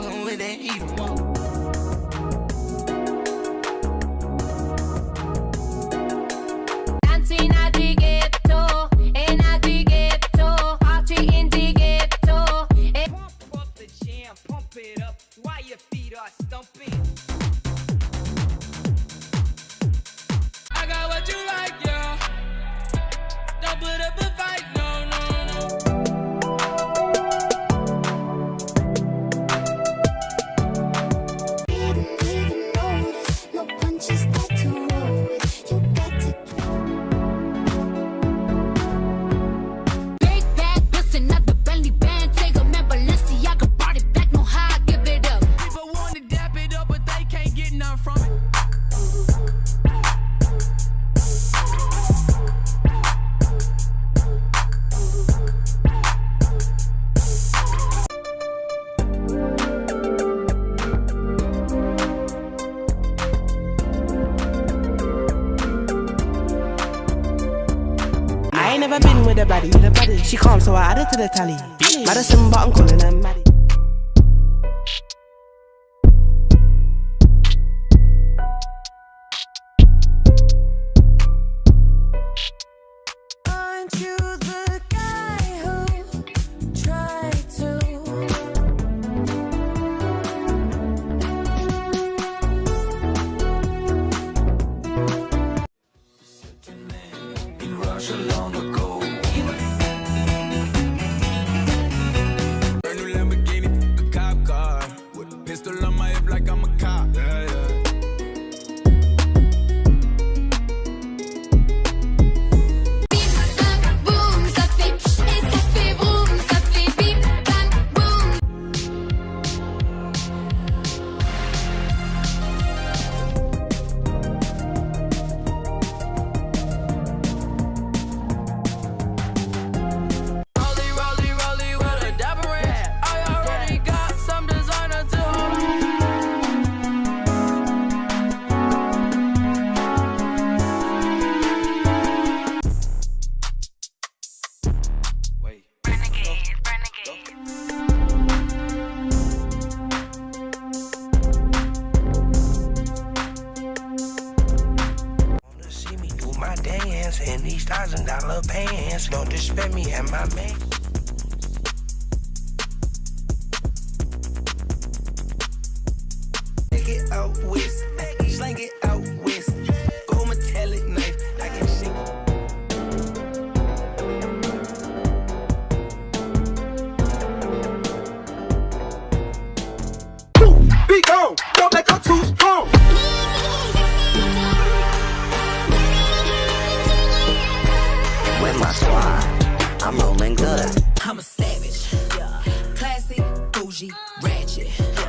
ballin' with that heater. with a body She calm, so I add it to the tally. Madison, but I'm calling her Maddie. thousand dollar pants. Don't disrespect me and my man. ratchet.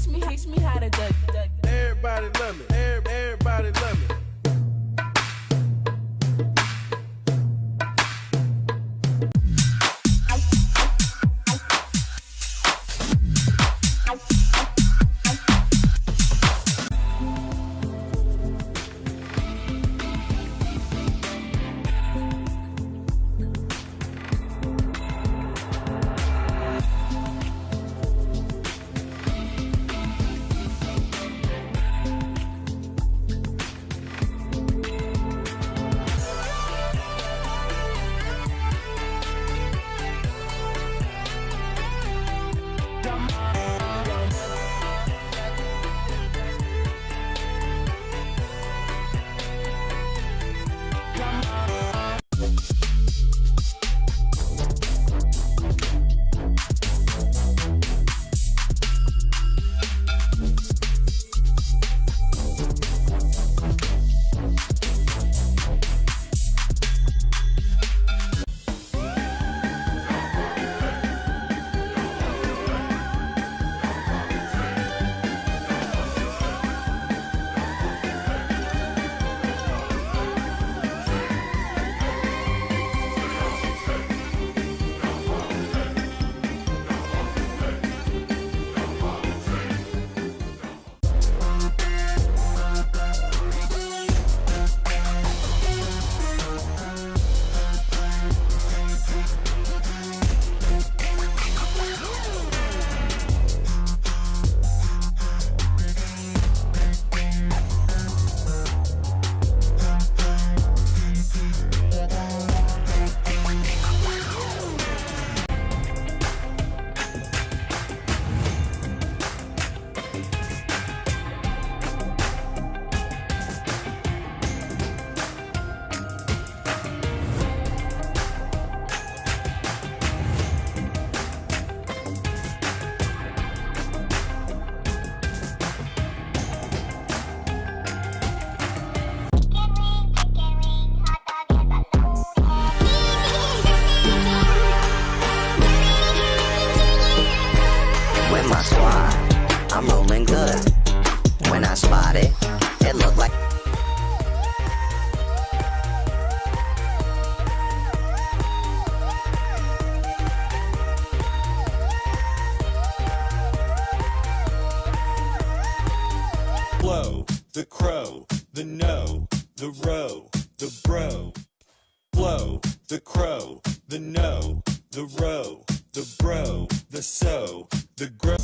teach me, teach me how to duck, duck. Everybody love me, everybody love me. When I spot it, it looked like. Blow, the crow, the no, the row, the bro. Blow, the crow, the no, the row, the bro, the so, the grow.